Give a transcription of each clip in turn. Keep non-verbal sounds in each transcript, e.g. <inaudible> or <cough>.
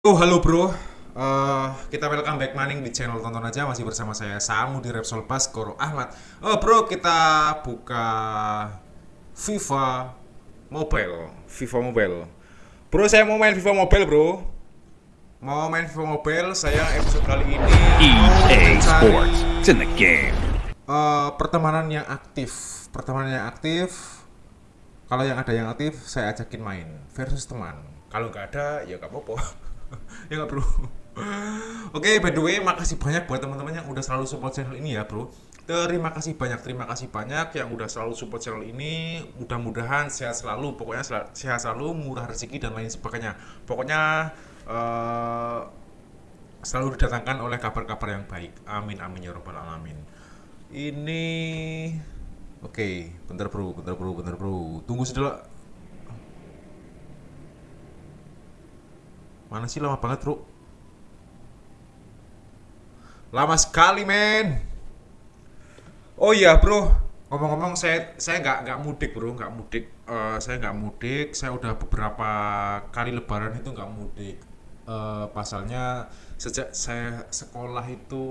Oh halo bro, Eh, kita welcome back maning di channel tonton aja masih bersama saya Samu di Repsol Baskoro Ahmad. Oh bro kita buka FIFA Mobile, FIFA Mobile. Bro saya mau main FIFA Mobile bro. Mau main FIFA Mobile saya episode kali ini EA Sports. It's in the game. eh, pertemanan yang aktif, pertemanan yang aktif. Kalau yang ada yang aktif saya ajakin main versus teman. Kalau nggak ada ya nggak apa-apa. <laughs> <laughs> ya nggak bro. Oke, by the way, makasih banyak buat teman-teman yang udah selalu support channel ini ya, bro. Terima kasih banyak, terima kasih banyak yang udah selalu support channel ini. Mudah-mudahan sehat selalu, pokoknya sehat selalu, murah rezeki dan lain sebagainya. Pokoknya eh, selalu didatangkan oleh kabar-kabar yang baik. Amin, amin ya robbal alamin. Ini, oke, bentar bro, bentar bro, bentar bro. Tunggu sedikit. Mana sih lama banget bro? Lama sekali men. Oh iya bro, ngomong-ngomong saya saya nggak nggak mudik bro, nggak mudik. Eh, saya nggak mudik. Saya udah beberapa kali Lebaran itu nggak mudik. Eh, pasalnya sejak saya sekolah itu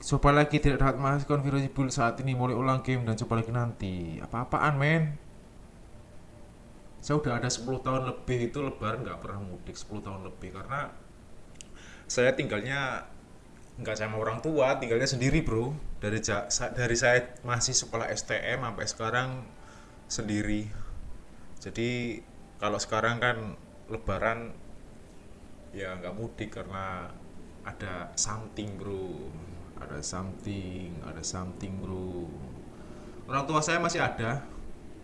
coba lagi tidak dapat masuk build saat ini mulai ulang game dan coba lagi nanti. Apa-apaan men? Saya udah ada 10 tahun lebih itu Lebaran nggak pernah mudik 10 tahun lebih karena saya tinggalnya nggak sama orang tua, tinggalnya sendiri bro. Dari dari saya masih sekolah STM sampai sekarang sendiri. Jadi kalau sekarang kan Lebaran ya nggak mudik karena ada something bro, ada something, ada something bro. Orang tua saya masih ada,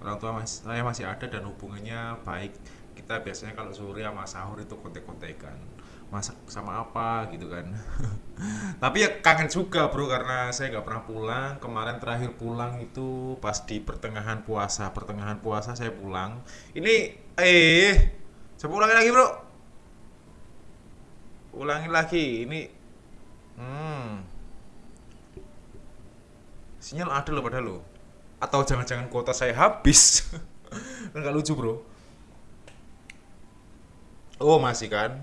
orang tua mas saya masih ada dan hubungannya baik. Kita biasanya kalau sore sama sahur itu kontek-kontekan. Masak sama apa gitu kan. <laughs> Tapi ya kangen juga bro karena saya nggak pernah pulang. Kemarin terakhir pulang itu pas di pertengahan puasa. Pertengahan puasa saya pulang. Ini eh coba ulangi lagi bro. Ulangi lagi. Ini hmm. Sinyal ada loh padahal lo atau jangan-jangan kuota saya habis <laughs> nggak lucu bro oh masih kan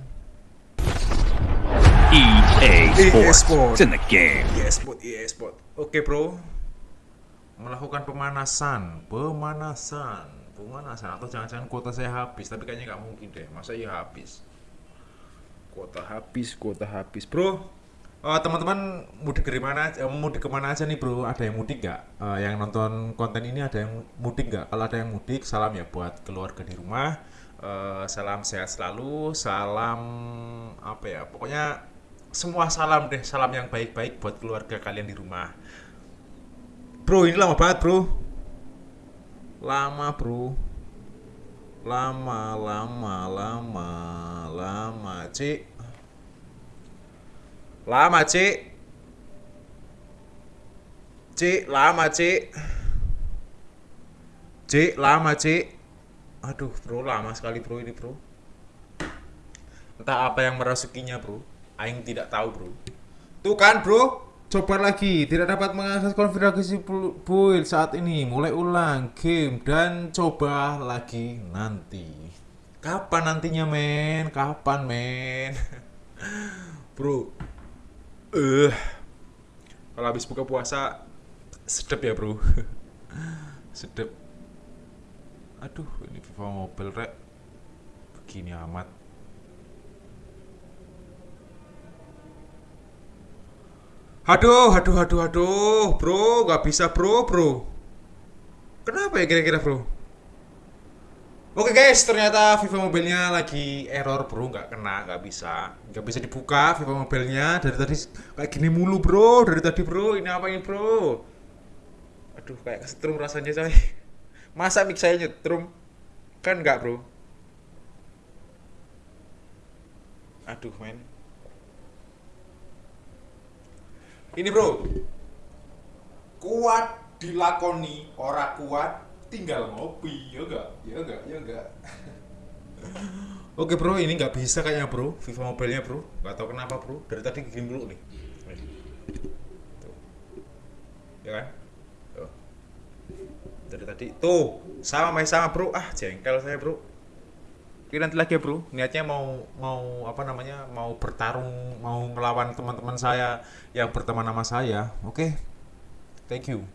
EA EA Sports. In the game. EA Sport, EA Sport. Oke bro, melakukan pemanasan, pemanasan, pemanasan atau jangan-jangan kuota saya habis, tapi kayaknya nggak mungkin deh, masa ya habis? Kuota habis, kuota habis, bro. Eh, teman-teman mudik dari mana? eh, mudik ke mana aja nih bro? Ada yang mudik nggak? Eh, yang nonton konten ini ada yang mudik nggak? Kalau ada yang mudik, salam ya buat keluarga di rumah. Eh, salam sehat selalu, salam apa ya? Pokoknya semua salam deh, salam yang baik-baik buat keluarga kalian di rumah. Bro, ini lama banget, bro. Lama, bro. Lama, lama, lama, lama, Cik. Lama, Cik. Cik, lama, Cik. Cik, lama, Cik. Aduh, bro, lama sekali, bro, ini, bro. Entah apa yang merasukinya, bro. Aing tidak tahu, bro. Tuh kan, bro. Coba lagi, tidak dapat mengakses konfigurasi build saat ini. Mulai ulang game dan coba lagi nanti. Kapan nantinya, men? Kapan, men? <laughs> bro. Eh. Kalau habis buka puasa sedep ya, bro. <laughs> sedep. Aduh, ini FIFA Mobile rek. Begini amat. Aduh, aduh, aduh, aduh, bro, nggak bisa, bro, bro. Kenapa ya kira-kira, bro? Oke guys, ternyata FIFA mobilnya lagi error, bro, nggak kena, nggak bisa, nggak bisa dibuka FIFA mobilnya dari tadi kayak gini mulu, bro, dari tadi, bro. Ini apa ini, bro? Aduh, kayak kesetrum rasanya, coy. <laughs> Masa mic saya nyetrum? Kan nggak, bro? Aduh, men. Ini bro, kuat dilakoni, ora kuat tinggal ngopi, ya enggak, ya enggak, ya enggak. <laughs> Oke bro, ini nggak bisa kayaknya bro, FIFA mobilnya bro, nggak tahu kenapa bro, dari tadi gini dulu nih. Tuh. Ya kan? Tuh. Dari tadi, tuh, sama masih sama bro, ah jengkel saya bro. Oke nanti lagi ya bro, niatnya mau mau apa namanya mau bertarung, mau ngelawan teman-teman saya yang berteman sama saya. Oke, thank you.